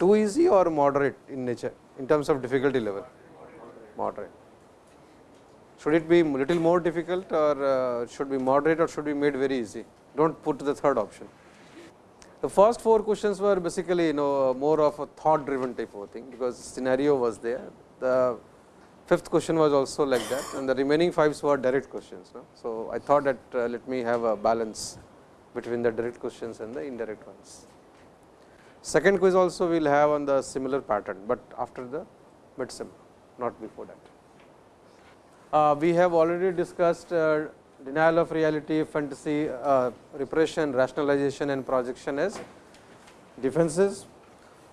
too easy or moderate in nature in terms of difficulty level? Moderate. Should it be little more difficult or uh, should be moderate or should be made very easy? Do not put the third option. The first four questions were basically you know more of a thought driven type of thing, because scenario was there. The fifth question was also like that and the remaining fives were direct questions. No? So, I thought that uh, let me have a balance between the direct questions and the indirect ones. Second quiz also we will have on the similar pattern, but after the mid-sim, not before that. Uh, we have already discussed uh, denial of reality, fantasy, uh, repression, rationalization and projection as defenses.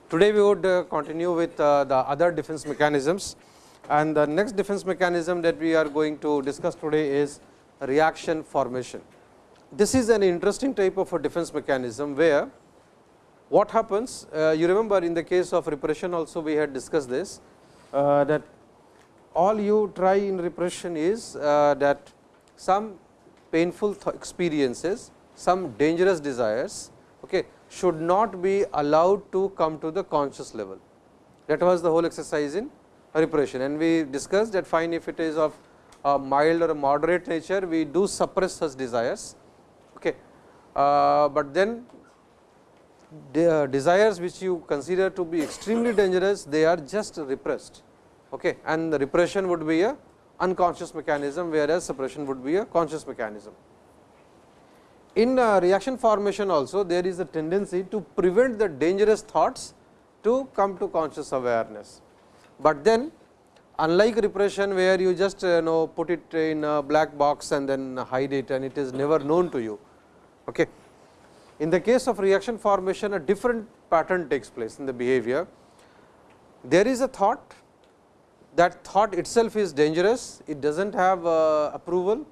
Today, we would uh, continue with uh, the other defense mechanisms and the next defense mechanism that we are going to discuss today is reaction formation. This is an interesting type of a defense mechanism, where what happens uh, you remember in the case of repression also we had discussed this uh, that all you try in repression is uh, that some painful experiences, some dangerous desires okay, should not be allowed to come to the conscious level. That was the whole exercise in repression and we discussed that fine if it is of a mild or a moderate nature, we do suppress such desires. Okay. Uh, but then the uh, desires which you consider to be extremely dangerous, they are just repressed okay. and the repression would be a unconscious mechanism, whereas suppression would be a conscious mechanism. In uh, reaction formation also there is a tendency to prevent the dangerous thoughts to come to conscious awareness, but then unlike repression where you just uh, know put it in a black box and then hide it and it is never known to you. Okay. In the case of reaction formation a different pattern takes place in the behavior. There is a thought that thought itself is dangerous, it does not have uh, approval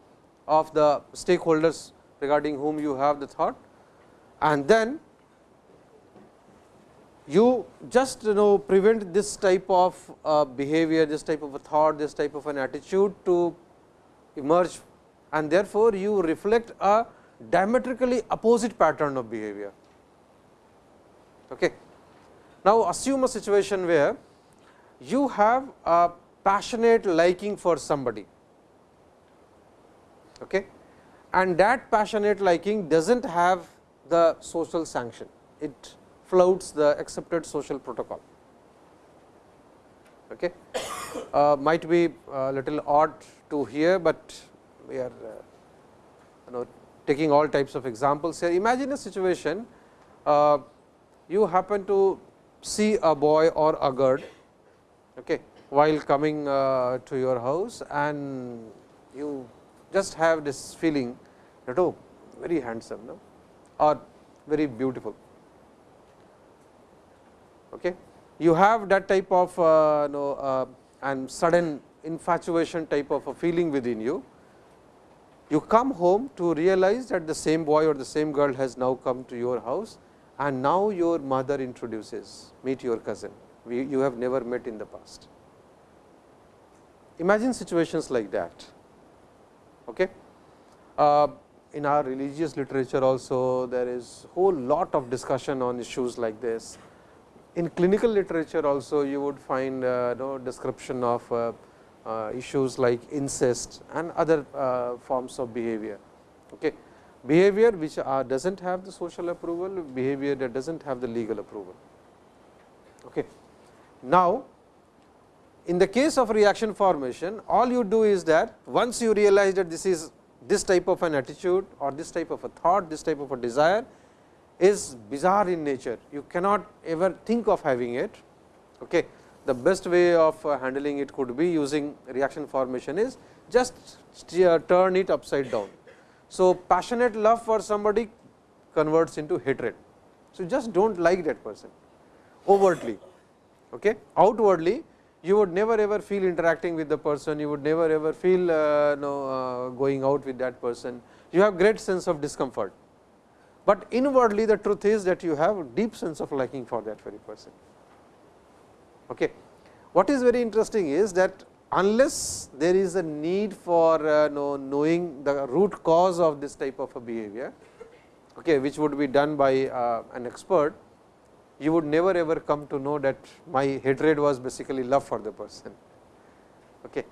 of the stakeholders regarding whom you have the thought. And then you just you know prevent this type of uh, behavior, this type of a thought, this type of an attitude to emerge. And therefore, you reflect a diametrically opposite pattern of behavior. Okay. Now, assume a situation where you have a passionate liking for somebody okay, and that passionate liking does not have the social sanction, it flouts the accepted social protocol. Okay. Uh, might be a little odd to hear, but we are uh, you know taking all types of examples here. Imagine a situation uh, you happen to see a boy or a girl okay, while coming uh, to your house and you just have this feeling that oh very handsome no? or very beautiful. Okay. You have that type of uh, know, uh, and sudden infatuation type of a feeling within you. You come home to realize that the same boy or the same girl has now come to your house and now your mother introduces meet your cousin, we, you have never met in the past. Imagine situations like that. Okay. Uh, in our religious literature also there is whole lot of discussion on issues like this. In clinical literature also you would find uh, no description of uh, issues like incest and other uh, forms of behavior. Okay. Behavior which does not have the social approval, behavior that does not have the legal approval. Okay. Now, in the case of reaction formation, all you do is that once you realize that this is this type of an attitude or this type of a thought, this type of a desire is bizarre in nature. You cannot ever think of having it. Okay. The best way of uh, handling it could be using reaction formation is just turn it upside down. So, passionate love for somebody converts into hatred. So, just do not like that person overtly. Okay. Outwardly, you would never ever feel interacting with the person, you would never ever feel uh, know, uh, going out with that person, you have great sense of discomfort. But inwardly the truth is that you have deep sense of liking for that very person. Okay. What is very interesting is that unless there is a need for uh, know, knowing the root cause of this type of a behavior, okay, which would be done by uh, an expert, you would never ever come to know that my hatred was basically love for the person. Okay.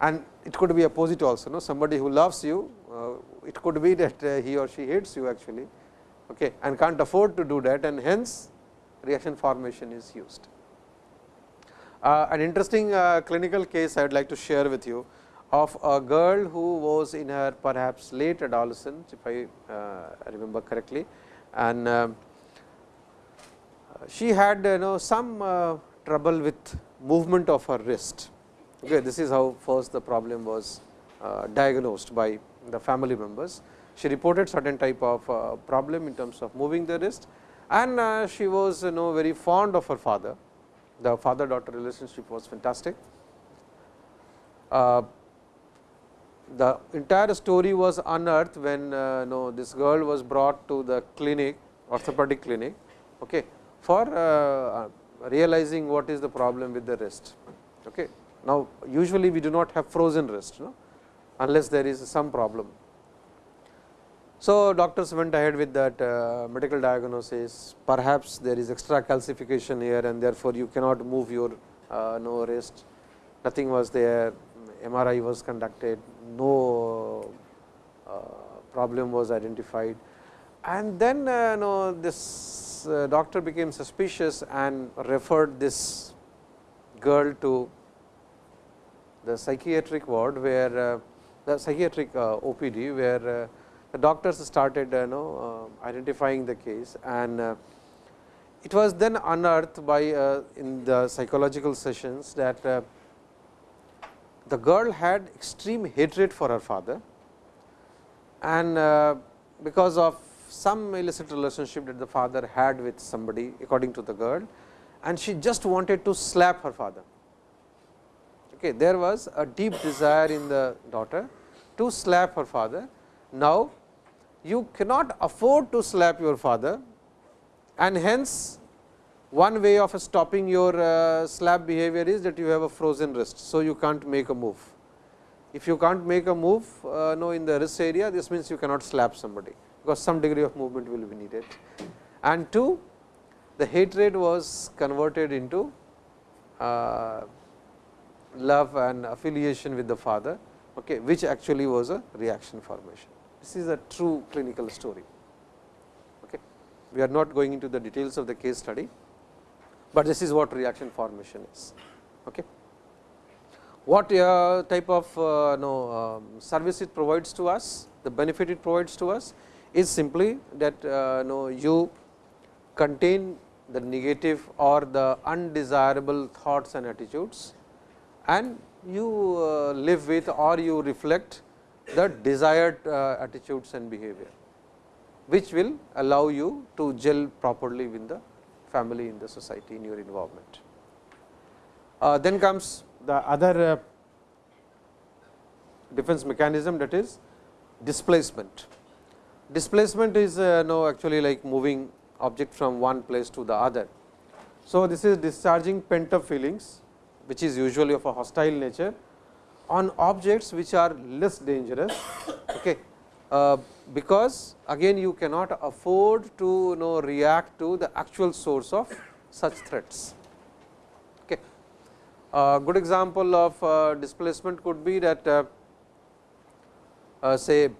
And it could be opposite also, no? somebody who loves you, uh, it could be that uh, he or she hates you actually okay, and can't afford to do that and hence reaction formation is used. Uh, an interesting uh, clinical case I would like to share with you of a girl who was in her perhaps late adolescence if I uh, remember correctly and um, she had you know some trouble with movement of her wrist. Okay, this is how first the problem was uh, diagnosed by the family members. She reported certain type of uh, problem in terms of moving the wrist and uh, she was you know very fond of her father. The father daughter relationship was fantastic. Uh, the entire story was unearthed when uh, know, this girl was brought to the clinic orthopedic clinic okay, for uh, realizing what is the problem with the wrist. Okay. Now, usually we do not have frozen wrist no? unless there is some problem. So, doctors went ahead with that uh, medical diagnosis. Perhaps there is extra calcification here and therefore, you cannot move your uh, no wrist. Nothing was there. MRI was conducted. No uh, problem was identified. And then uh, no, this uh, doctor became suspicious and referred this girl to the psychiatric ward where uh, the psychiatric uh, OPD where the doctors started uh, you know uh, identifying the case and uh, it was then unearthed by in the psychological sessions that the girl had extreme hatred for her father and because of some illicit relationship that the father had with somebody according to the girl and she just wanted to slap her father. Okay, there was a deep desire in the daughter to slap her father. Now, you cannot afford to slap your father and hence one way of stopping your uh, slap behavior is that you have a frozen wrist. So, you can't make a move. If you can't make a move uh, no in the wrist area this means you cannot slap somebody because some degree of movement will be needed. And two, the hatred was converted into uh, love and affiliation with the father, okay, which actually was a reaction formation. This is a true clinical story. Okay. We are not going into the details of the case study, but this is what reaction formation is. Okay. What uh, type of uh, no, um, service it provides to us, the benefit it provides to us is simply that uh, know you contain the negative or the undesirable thoughts and attitudes and you uh, live with or you reflect the desired uh, attitudes and behavior, which will allow you to gel properly with the family in the society in your involvement. Uh, then comes the other uh, defense mechanism that is displacement. Displacement is uh, no actually like moving object from one place to the other. So, this is discharging pent up feelings which is usually of a hostile nature on objects which are less dangerous okay, uh, because again you cannot afford to you know react to the actual source of such threats. Okay. A good example of uh, displacement could be that uh, uh say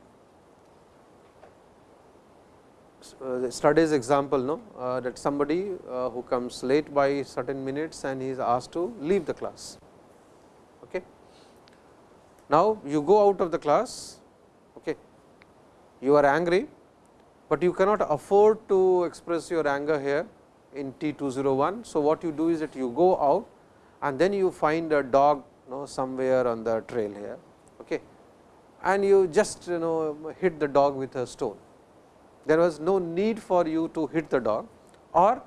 uh, studies example no, uh, that somebody uh, who comes late by certain minutes and he is asked to leave the class. Now, you go out of the class, okay. you are angry, but you cannot afford to express your anger here in T 201. So, what you do is that you go out and then you find a dog you know, somewhere on the trail here okay. and you just you know hit the dog with a stone there was no need for you to hit the dog or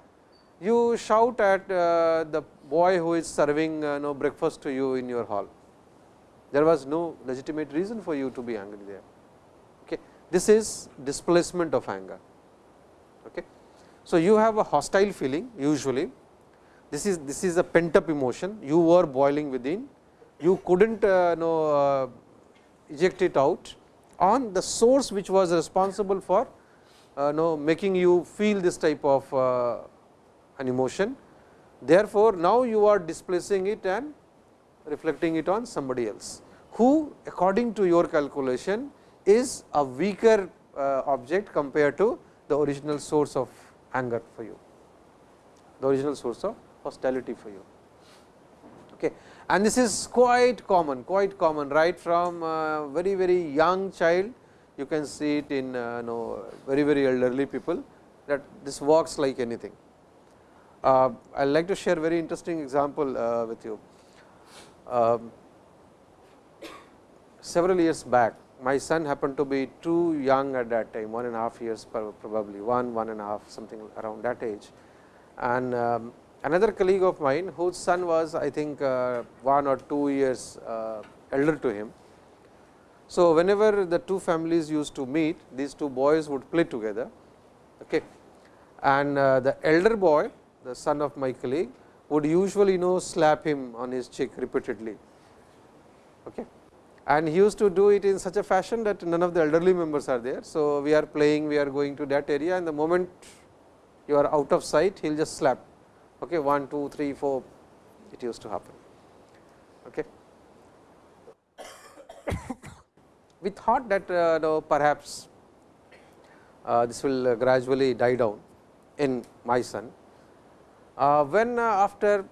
you shout at uh, the boy who is serving uh, no breakfast to you in your hall. There was no legitimate reason for you to be angry there. Okay. This is displacement of anger. Okay. So, you have a hostile feeling usually this is this is a pent up emotion you were boiling within you could not uh, know, uh, eject it out on the source which was responsible for uh, know making you feel this type of uh, an emotion. Therefore, now you are displacing it and reflecting it on somebody else, who according to your calculation is a weaker uh, object compared to the original source of anger for you, the original source of hostility for you. Okay. And this is quite common, quite common right from uh, very very young child you can see it in uh, know, very very elderly people that this works like anything. Uh, I would like to share very interesting example with you. Um, several years back, my son happened to be too young at that time, one and a half years probably, one, one and a half something around that age. And um, another colleague of mine whose son was I think uh, one or two years uh, elder to him. So, whenever the two families used to meet, these two boys would play together. Okay. And uh, the elder boy, the son of my colleague, would usually you know slap him on his cheek repeatedly. Okay and he used to do it in such a fashion that none of the elderly members are there. So, we are playing, we are going to that area and the moment you are out of sight, he will just slap okay, 1, 2, 3, 4, it used to happen. Okay. we thought that uh, no, perhaps uh, this will gradually die down in my son. Uh, when uh, after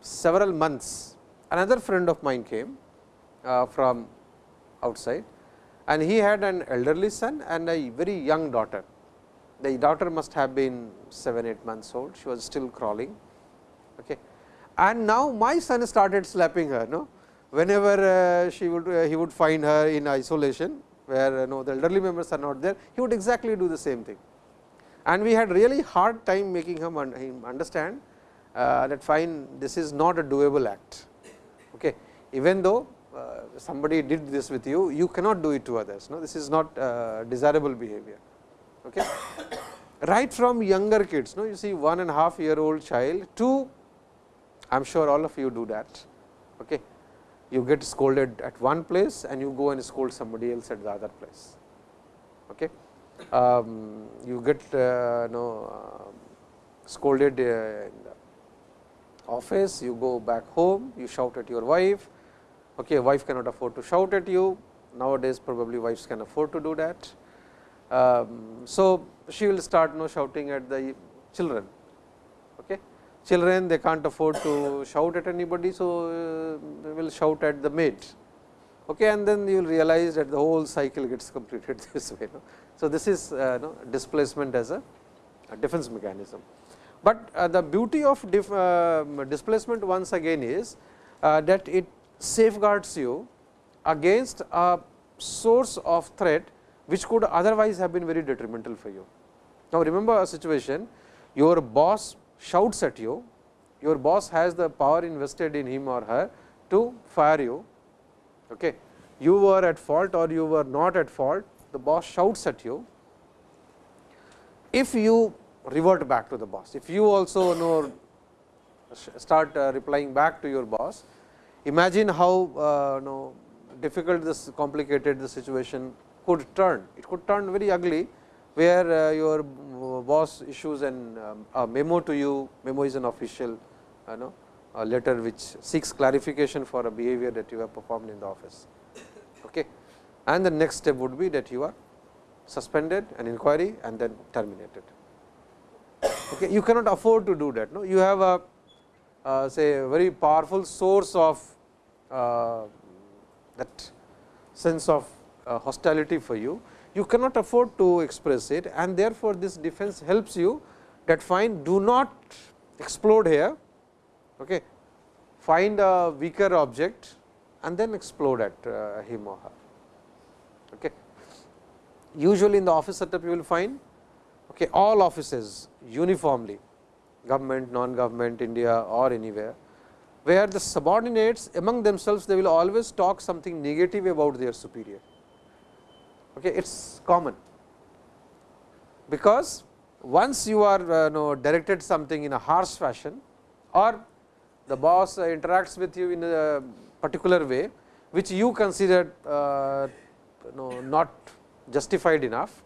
several months, another friend of mine came uh, from outside and he had an elderly son and a very young daughter. The daughter must have been 7, 8 months old, she was still crawling. Okay. And now my son started slapping her, no? whenever she would he would find her in isolation, where no, the elderly members are not there, he would exactly do the same thing. And we had really hard time making him, un him understand uh, that fine this is not a doable act. Okay. Even though uh, somebody did this with you, you cannot do it to others. No? This is not uh, desirable behavior. Okay? right from younger kids, no? you see one and a half year old child to I am sure all of you do that. Okay? You get scolded at one place and you go and scold somebody else at the other place. Okay? Um, you get uh, no, uh, scolded uh, in the office, you go back home, you shout at your wife, Okay, wife cannot afford to shout at you, nowadays probably wives can afford to do that. Um, so, she will start you know, shouting at the children. Okay. Children they can't afford to shout at anybody, so uh, they will shout at the maid. Okay, and then you will realize that the whole cycle gets completed this way. So, this is uh, displacement as a, a, defense mechanism. But uh, the beauty of uh, displacement once again is that it safeguards you against a source of threat which could otherwise have been very detrimental for you. Now, remember a situation your boss shouts at you, your boss has the power invested in him or her to fire you. Okay. You were at fault or you were not at fault, the boss shouts at you. If you revert back to the boss, if you also know start uh, replying back to your boss, Imagine how uh, know, difficult this complicated the situation could turn. It could turn very ugly, where uh, your boss issues an um, a memo to you, memo is an official uh, know, a letter which seeks clarification for a behavior that you have performed in the office. And the next step would be that you are suspended an inquiry and then terminated. Okay. You cannot afford to do that. No? You have a uh, say a very powerful source of uh, that sense of uh, hostility for you, you cannot afford to express it and therefore, this defense helps you that fine do not explode here, okay. find a weaker object and then explode at him or her. Okay. Usually in the office setup you will find okay, all offices uniformly government, non-government, India or anywhere where the subordinates among themselves they will always talk something negative about their superior. Okay, it is common because once you are uh, know, directed something in a harsh fashion or the boss interacts with you in a particular way which you consider uh, know, not justified enough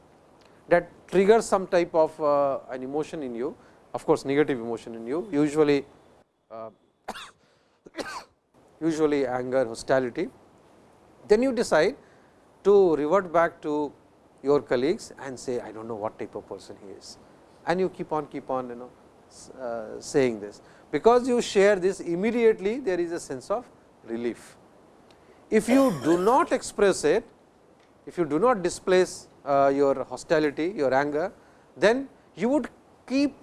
that triggers some type of uh, an emotion in you of course, negative emotion in you usually uh, usually anger, hostility. Then you decide to revert back to your colleagues and say I do not know what type of person he is and you keep on keep on you know uh, saying this. Because you share this immediately there is a sense of relief. If you do not express it, if you do not displace uh, your hostility, your anger, then you would keep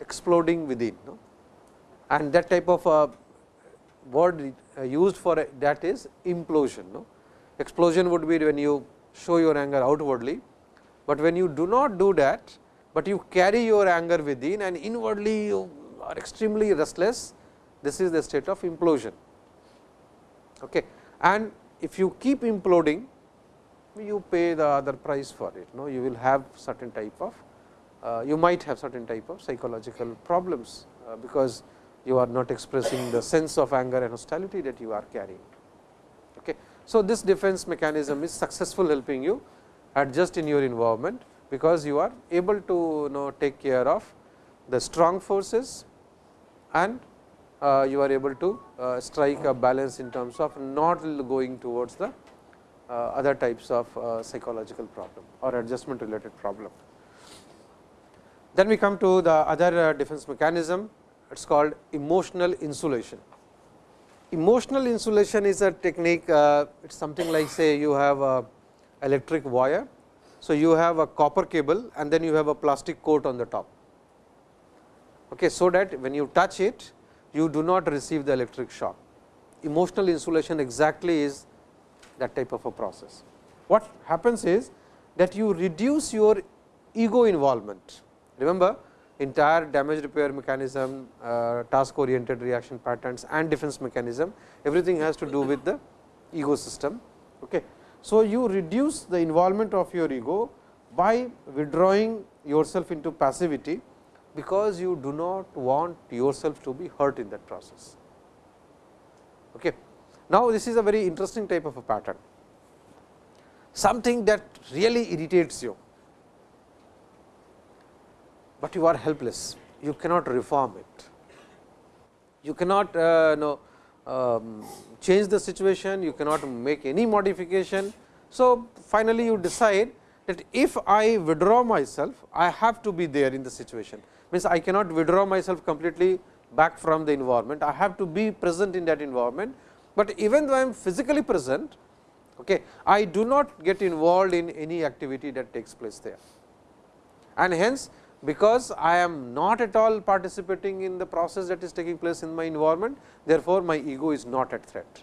exploding within. No? And that type of uh, word uh, used for that is implosion. No? Explosion would be when you show your anger outwardly, but when you do not do that, but you carry your anger within and inwardly you are extremely restless, this is the state of implosion. Okay. And if you keep imploding, you pay the other price for it. No, you will have certain type of, uh, you might have certain type of psychological problems, uh, because you are not expressing the sense of anger and hostility that you are carrying. Okay. So, this defense mechanism is successful helping you adjust in your environment, because you are able to you know take care of the strong forces and uh, you are able to uh, strike a balance in terms of not going towards the other types of uh, psychological problem or adjustment related problem. Then we come to the other uh, defense mechanism, it is called emotional insulation. Emotional insulation is a technique, uh, it is something like say you have a electric wire. So, you have a copper cable and then you have a plastic coat on the top. Okay, so, that when you touch it, you do not receive the electric shock. Emotional insulation exactly is that type of a process. What happens is that you reduce your ego involvement. Remember entire damage repair mechanism, uh, task oriented reaction patterns and defense mechanism, everything has to do with the ego system. Okay. So, you reduce the involvement of your ego by withdrawing yourself into passivity because you do not want yourself to be hurt in that process. Okay. Now, this is a very interesting type of a pattern, something that really irritates you, but you are helpless, you cannot reform it. You cannot uh, know, um, change the situation, you cannot make any modification. So, finally, you decide that if I withdraw myself, I have to be there in the situation means I cannot withdraw myself completely back from the environment. I have to be present in that environment, but even though I am physically present, okay, I do not get involved in any activity that takes place there. And hence, because I am not at all participating in the process that is taking place in my environment, therefore, my ego is not at threat.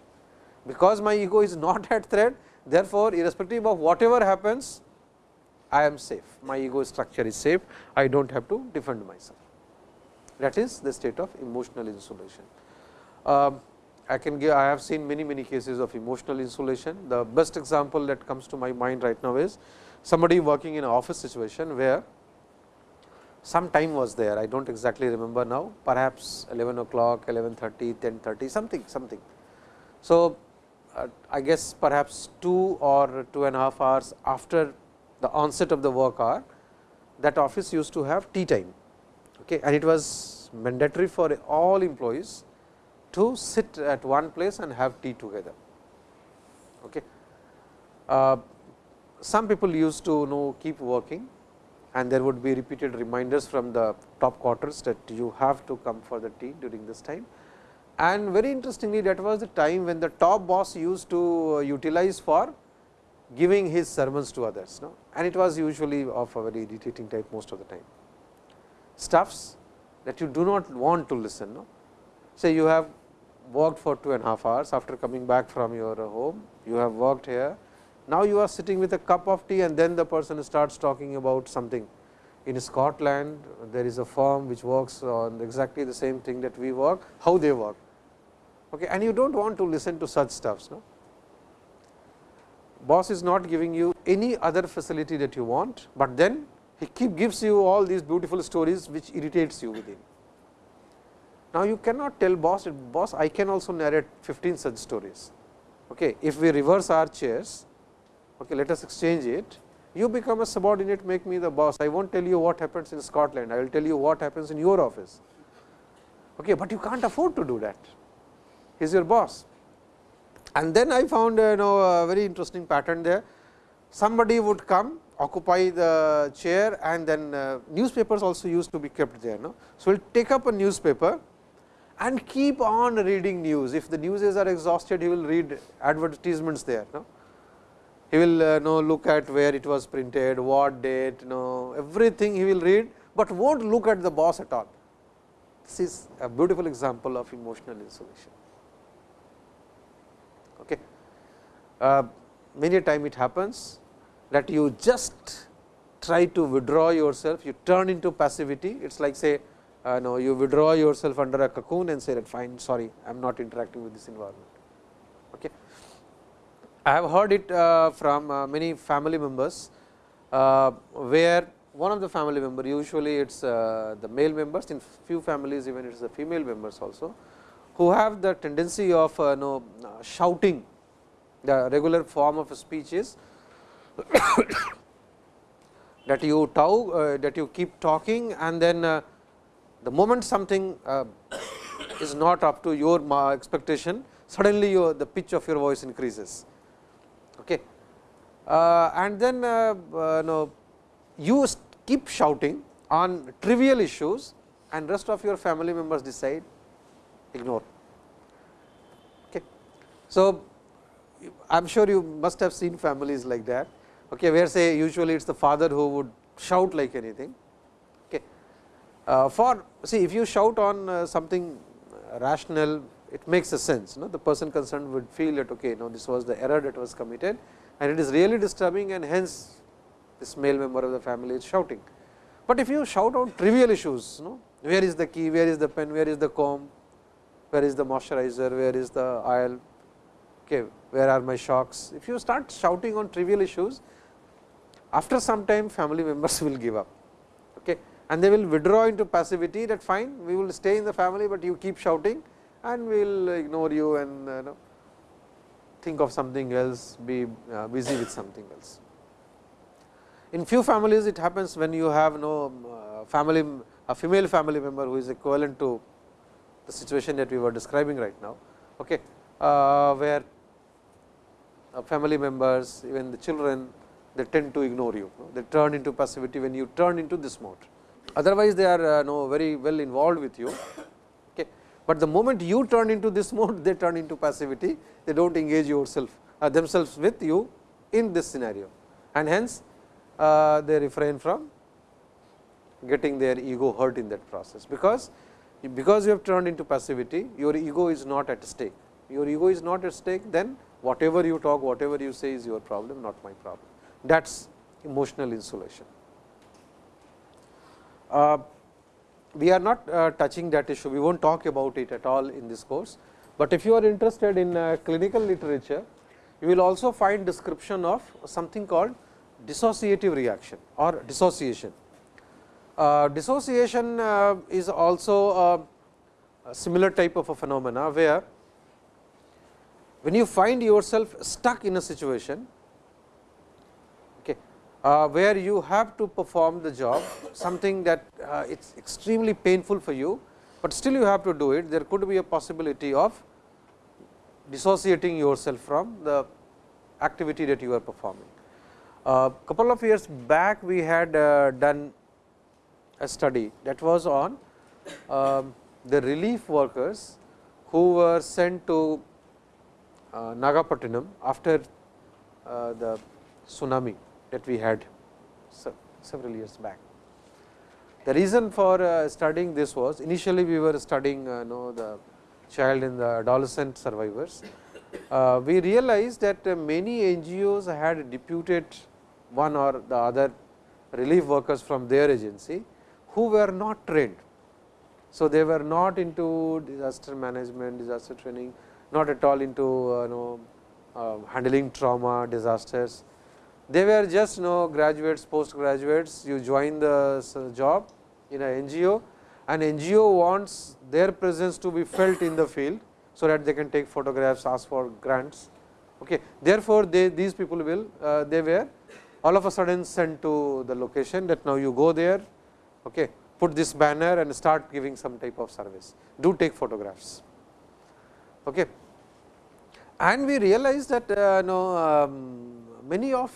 Because my ego is not at threat, therefore, irrespective of whatever happens, I am safe, my ego structure is safe, I do not have to defend myself. That is the state of emotional insulation. Uh, I can give, I have seen many, many cases of emotional insulation. The best example that comes to my mind right now is somebody working in an office situation, where some time was there, I do not exactly remember now, perhaps 11 o'clock, 11.30, 10.30, something, something. So, uh, I guess perhaps 2 or two and a half hours after the onset of the work hour, that office used to have tea time okay, and it was mandatory for all employees to sit at one place and have tea together. Okay. Uh, some people used to know keep working and there would be repeated reminders from the top quarters that you have to come for the tea during this time. And very interestingly that was the time when the top boss used to utilize for giving his sermons to others no? and it was usually of a very irritating type most of the time. Stuffs that you do not want to listen. No? Say you have worked for two and a half hours after coming back from your home, you have worked here. Now, you are sitting with a cup of tea and then the person starts talking about something. In Scotland, there is a firm which works on exactly the same thing that we work, how they work. Okay, and you do not want to listen to such stuffs. No? boss is not giving you any other facility that you want, but then he keep gives you all these beautiful stories which irritates you within. Now, you cannot tell boss, boss I can also narrate 15 such stories. Okay. If we reverse our chairs, okay, let us exchange it, you become a subordinate, make me the boss. I won't tell you what happens in Scotland, I will tell you what happens in your office. Okay, but you can't afford to do that. He is your boss. And then I found you know, a very interesting pattern there. Somebody would come, occupy the chair and then uh, newspapers also used to be kept there. No? So, we will take up a newspaper and keep on reading news. If the newses are exhausted, he will read advertisements there. No? He will uh, know look at where it was printed, what date, know everything he will read, but won't look at the boss at all. This is a beautiful example of emotional insulation. Okay. Uh, many a time it happens that you just try to withdraw yourself, you turn into passivity. It is like say uh, no, you withdraw yourself under a cocoon and say that fine sorry I am not interacting with this environment. Okay. I have heard it uh, from uh, many family members uh, where one of the family member usually it is uh, the male members in few families even it is the female members also who have the tendency of uh, know, shouting the regular form of speech is that you talk, that you keep talking and then the moment something uh, is not up to your expectation, suddenly your the pitch of your voice increases. Okay. Uh, and then uh, uh you keep shouting on trivial issues and rest of your family members decide ignore. Okay. So, I am sure you must have seen families like that, okay, where say usually it is the father who would shout like anything for see if you shout on uh, something rational it makes a sense no? the person concerned would feel that okay now this was the error that was committed and it is really disturbing and hence this male member of the family is shouting. But if you shout out trivial issues no? where is the key, where is the pen, where is the comb, where is the moisturizer, where is the oil, okay, where are my shocks. If you start shouting on trivial issues, after some time family members will give up. Okay and they will withdraw into passivity that fine. We will stay in the family, but you keep shouting and we will ignore you and uh, know, think of something else be uh, busy with something else. In few families it happens when you have no uh, family a female family member who is equivalent to the situation that we were describing right now, okay, uh, where family members even the children they tend to ignore you, they turn into passivity when you turn into this mode otherwise they are uh, very well involved with you. Okay. But the moment you turn into this mode, they turn into passivity, they do not engage yourself uh, themselves with you in this scenario and hence uh, they refrain from getting their ego hurt in that process, because because you have turned into passivity your ego is not at stake. Your ego is not at stake then whatever you talk, whatever you say is your problem not my problem. That is emotional insulation. Uh, we are not uh, touching that issue, we will not talk about it at all in this course, but if you are interested in uh, clinical literature, you will also find description of something called dissociative reaction or dissociation. Dissociation is also a, similar type of a phenomena, where when you find yourself stuck in a situation uh, where you have to perform the job something that uh, it is extremely painful for you, but still you have to do it there could be a possibility of dissociating yourself from the activity that you are performing. A uh, couple of years back we had uh, done a study that was on um, the relief workers who were sent to uh, Nagapattinam after uh, the tsunami that we had several years back. The reason for uh, studying this was initially we were studying uh, know, the child and the adolescent survivors. Uh, we realized that many NGOs had deputed one or the other relief workers from their agency who were not trained. So, they were not into disaster management, disaster training, not at all into uh, know, uh, handling trauma, disasters they were just you know graduates, post graduates, you join the job in a NGO and NGO wants their presence to be felt in the field, so that they can take photographs, ask for grants. Okay. Therefore, they these people will uh, they were all of a sudden sent to the location that now you go there, okay, put this banner and start giving some type of service. Do take photographs. Okay. And we realize that uh, no, um, many of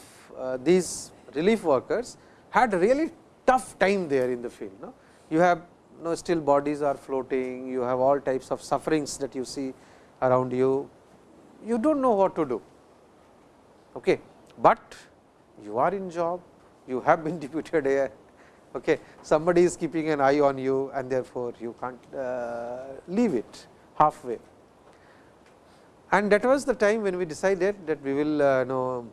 these relief workers had a really tough time there in the field. No? You have no still bodies are floating, you have all types of sufferings that you see around you, you do not know what to do. Okay. But you are in job, you have been deputed here, okay. somebody is keeping an eye on you and therefore, you can't uh, leave it halfway. And that was the time when we decided that we will uh, know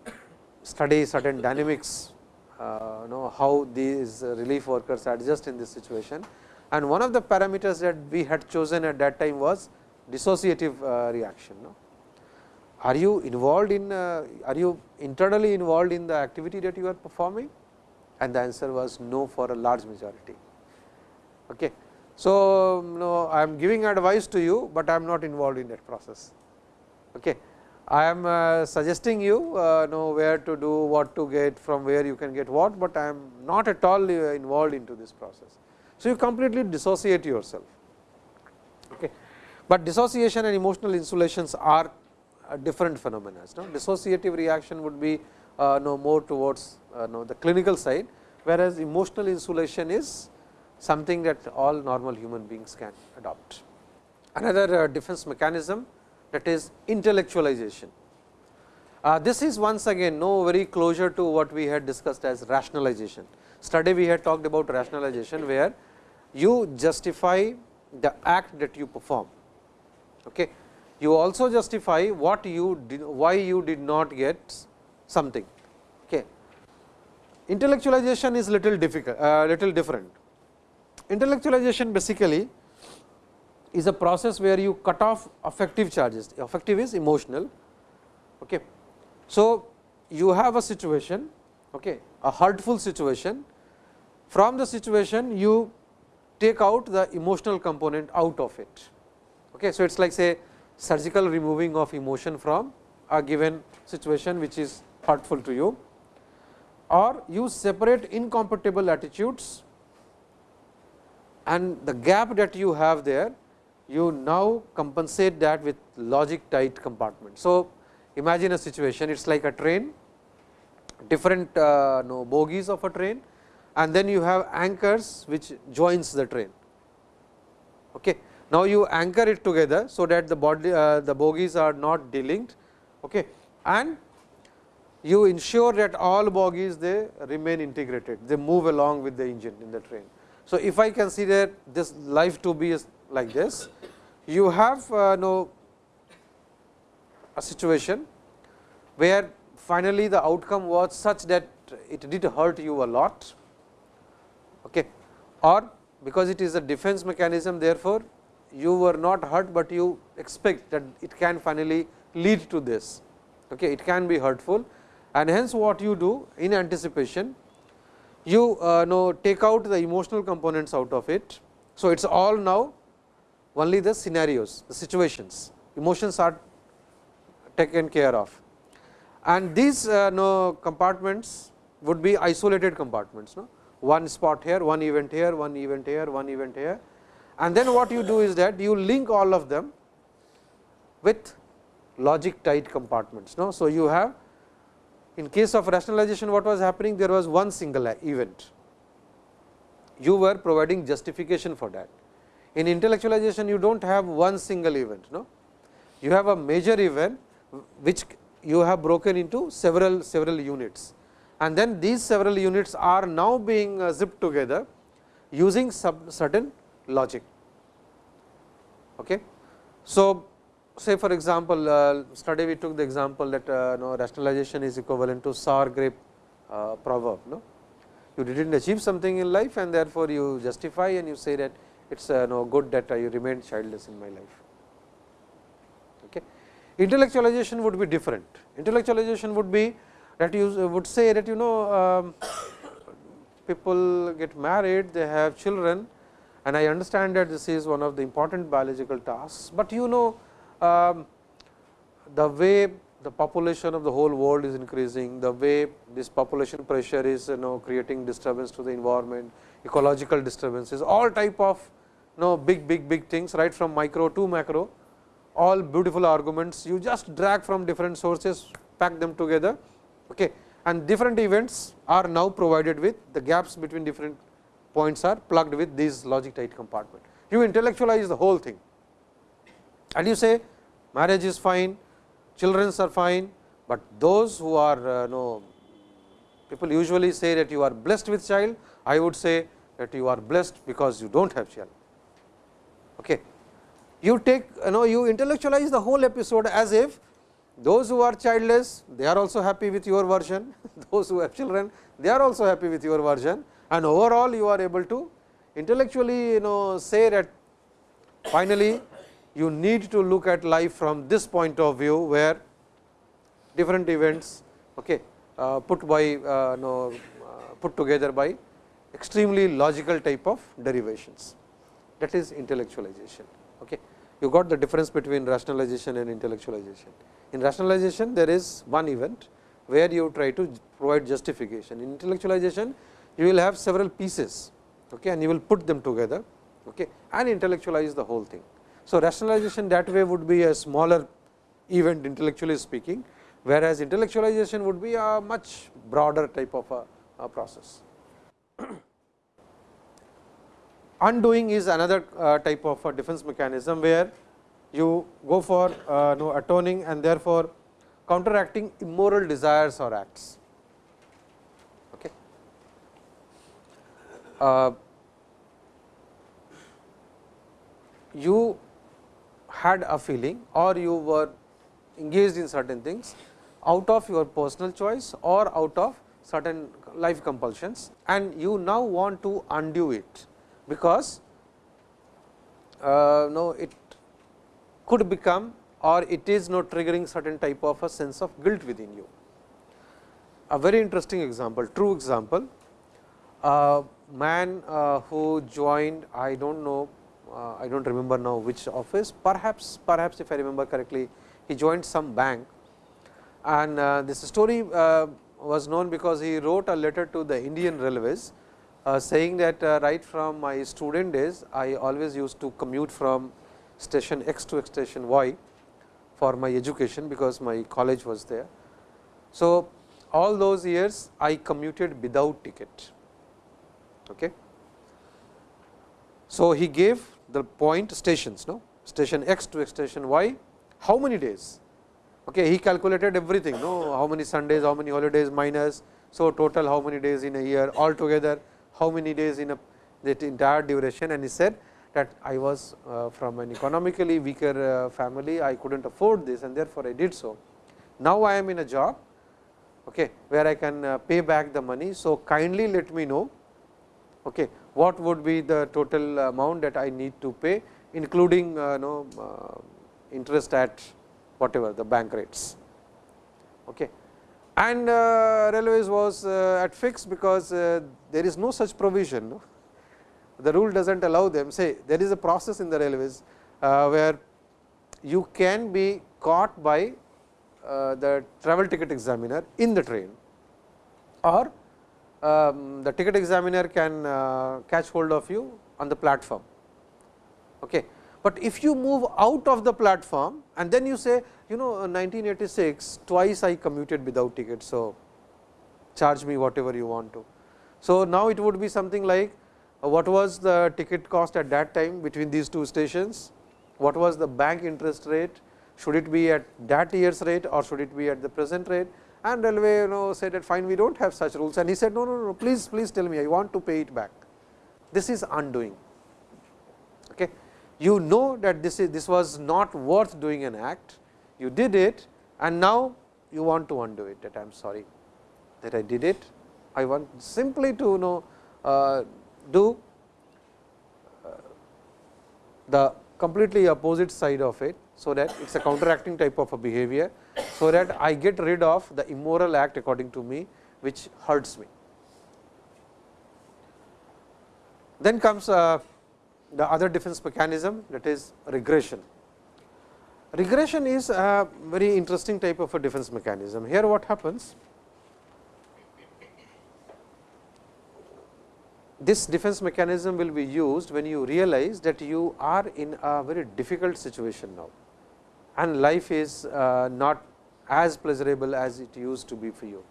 study certain dynamics, uh, know how these relief workers adjust in this situation. And one of the parameters that we had chosen at that time was dissociative uh, reaction. No? Are you involved in, uh, are you internally involved in the activity that you are performing? And the answer was no for a large majority. Okay. So, I am giving advice to you, but I am not involved in that process. Okay. I am uh, suggesting you uh, know where to do, what to get, from where you can get what, but I am not at all uh, involved into this process. So, you completely dissociate yourself. Okay. But dissociation and emotional insulations are different phenomena. No? Dissociative reaction would be uh, no more towards uh, no, the clinical side, whereas emotional insulation is something that all normal human beings can adopt. Another uh, defense mechanism that is intellectualization. Uh, this is once again no very closer to what we had discussed as rationalization. Study we had talked about rationalization, where you justify the act that you perform. Okay. You also justify what you did, why you did not get something. Okay. Intellectualization is little difficult, uh, little different. Intellectualization basically is a process where you cut off affective charges. Affective is emotional. Okay. So, you have a situation, okay, a hurtful situation. From the situation, you take out the emotional component out of it. Okay. So, it is like say surgical removing of emotion from a given situation which is hurtful to you or you separate incompatible attitudes and the gap that you have there you now compensate that with logic tight compartment. So, imagine a situation it is like a train different uh, no, bogies of a train and then you have anchors which joins the train. Okay. Now, you anchor it together, so that the body uh, the bogies are not delinked okay. and you ensure that all bogies they remain integrated, they move along with the engine in the train. So, if I consider this life to be like this, you have uh, no a situation where finally, the outcome was such that it did hurt you a lot okay, or because it is a defense mechanism therefore, you were not hurt, but you expect that it can finally lead to this. Okay, it can be hurtful and hence what you do in anticipation, you uh, know take out the emotional components out of it. So, it is all now only the scenarios, the situations, emotions are taken care of. And these uh, no compartments would be isolated compartments, no? one spot here, one event here, one event here, one event here and then what you do is that you link all of them with logic tight compartments. No? So, you have in case of rationalization what was happening there was one single event, you were providing justification for that. In intellectualization you do not have one single event, no? you have a major event which you have broken into several several units and then these several units are now being uh, zipped together using certain logic. Okay. So, say for example, uh, study we took the example that uh, no, rationalization is equivalent to sour grape uh, proverb. No? You did not achieve something in life and therefore, you justify and you say that it is uh, no good that you remained childless in my life. Okay. Intellectualization would be different. Intellectualization would be that you would say that you know um, people get married, they have children and I understand that this is one of the important biological tasks, but you know um, the way the population of the whole world is increasing, the way this population pressure is you know creating disturbance to the environment, ecological disturbances, all type of know big big big things right from micro to macro, all beautiful arguments you just drag from different sources, pack them together okay. and different events are now provided with the gaps between different points are plugged with these logic tight compartment. You intellectualize the whole thing and you say marriage is fine, children are fine, but those who are uh, no people usually say that you are blessed with child, I would say that you are blessed because you do not have child. Okay. You take you know you intellectualize the whole episode as if those who are childless they are also happy with your version, those who have children they are also happy with your version. And overall you are able to intellectually you know say that finally you need to look at life from this point of view, where different events okay, uh, put by uh, no, uh, put together by extremely logical type of derivations that is intellectualization. Okay. You got the difference between rationalization and intellectualization. In rationalization there is one event where you try to provide justification. In intellectualization you will have several pieces okay, and you will put them together okay, and intellectualize the whole thing. So, rationalization that way would be a smaller event intellectually speaking, whereas intellectualization would be a much broader type of a, a process. Undoing is another uh, type of a defense mechanism, where you go for uh, no atoning and therefore, counteracting immoral desires or acts. Okay. Uh, you had a feeling or you were engaged in certain things out of your personal choice or out of certain life compulsions and you now want to undo it, because uh, no it could become or it is not triggering certain type of a sense of guilt within you. A very interesting example, true example, a man uh, who joined I do not know uh, I do not remember now which office perhaps perhaps if I remember correctly he joined some bank and uh, this story uh, was known because he wrote a letter to the Indian Railways uh, saying that uh, right from my student days I always used to commute from station X to station Y for my education because my college was there. So, all those years I commuted without ticket. Okay. So, he gave the point stations no station x to station y how many days okay he calculated everything no how many sundays how many holidays minus so total how many days in a year altogether how many days in a that entire duration and he said that I was uh, from an economically weaker uh, family I could not afford this and therefore, I did so. Now, I am in a job okay, where I can uh, pay back the money. So, kindly let me know okay, what would be the total amount that I need to pay including uh, know, interest at whatever the bank rates. Okay. And uh, railways was uh, at fixed because uh, there is no such provision. No? The rule does not allow them say there is a process in the railways uh, where you can be caught by the travel ticket examiner in the train or um, the ticket examiner can uh, catch hold of you on the platform. Okay. But if you move out of the platform and then you say you know 1986 twice I commuted without ticket. So, charge me whatever you want to. So, now it would be something like uh, what was the ticket cost at that time between these two stations, what was the bank interest rate, should it be at that year's rate or should it be at the present rate and railway you know said that fine we do not have such rules and he said no, no, no please please tell me I want to pay it back. This is undoing. You know that this is this was not worth doing an act, you did it and now you want to undo it that I am sorry that I did it. I want simply to you know uh, do uh, the completely opposite side of it. So, that it is a counteracting type of a behavior so that I get rid of the immoral act according to me which hurts me. Then comes uh, the other defense mechanism that is regression. regression is a very interesting type of a defense mechanism. Here what happens? This defense mechanism will be used when you realize that you are in a very difficult situation now and life is uh, not as pleasurable as it used to be for you.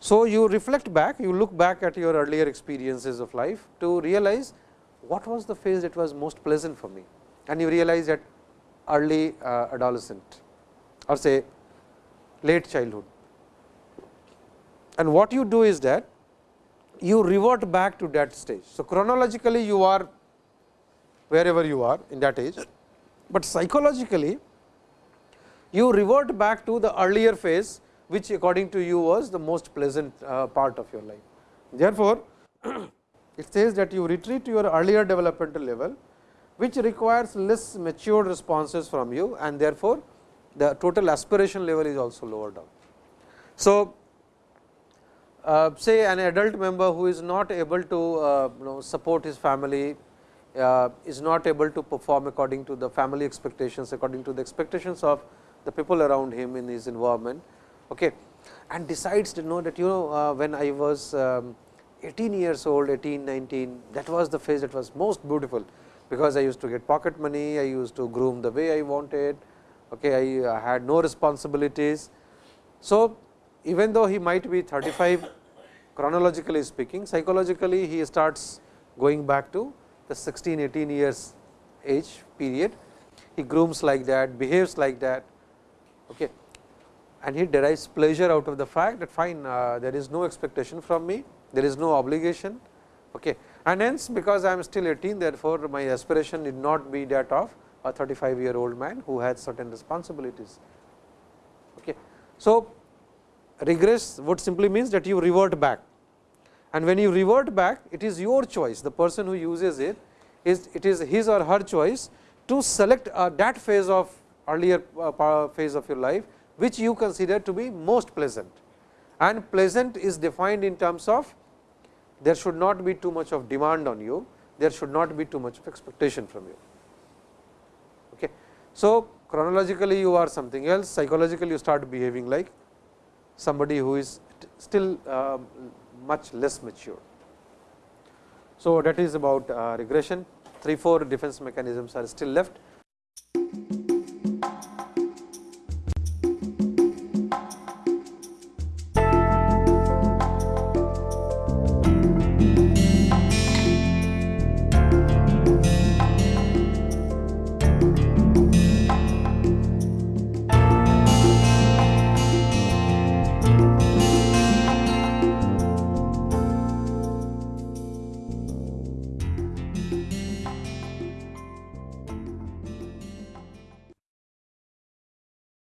So, you reflect back, you look back at your earlier experiences of life to realize what was the phase that was most pleasant for me and you realize that early uh, adolescent or say late childhood. And what you do is that you revert back to that stage. So, chronologically you are wherever you are in that age, but psychologically you revert back to the earlier phase which according to you was the most pleasant uh, part of your life. Therefore, it says that you retreat to your earlier developmental level which requires less mature responses from you and therefore, the total aspiration level is also lower down. So, uh, say an adult member who is not able to uh, you know support his family, uh, is not able to perform according to the family expectations, according to the expectations of the people around him in his environment okay, and decides to know that you know uh, when I was um, 18 years old, 18, 19, that was the phase that was most beautiful because I used to get pocket money, I used to groom the way I wanted, okay, I uh, had no responsibilities. So, even though he might be 35 chronologically speaking, psychologically he starts going back to the 16, 18 years age period. He grooms like that, behaves like that okay. and he derives pleasure out of the fact that fine uh, there is no expectation from me, there is no obligation. Okay and hence because I am still 18 therefore, my aspiration need not be that of a 35 year old man who has certain responsibilities. Okay. So, regress would simply means that you revert back and when you revert back it is your choice the person who uses it is it is his or her choice to select uh, that phase of earlier uh, phase of your life which you consider to be most pleasant and pleasant is defined in terms of there should not be too much of demand on you, there should not be too much of expectation from you. Okay. So, chronologically you are something else, psychologically you start behaving like somebody who is still uh, much less mature. So, that is about uh, regression, 3 4 defense mechanisms are still left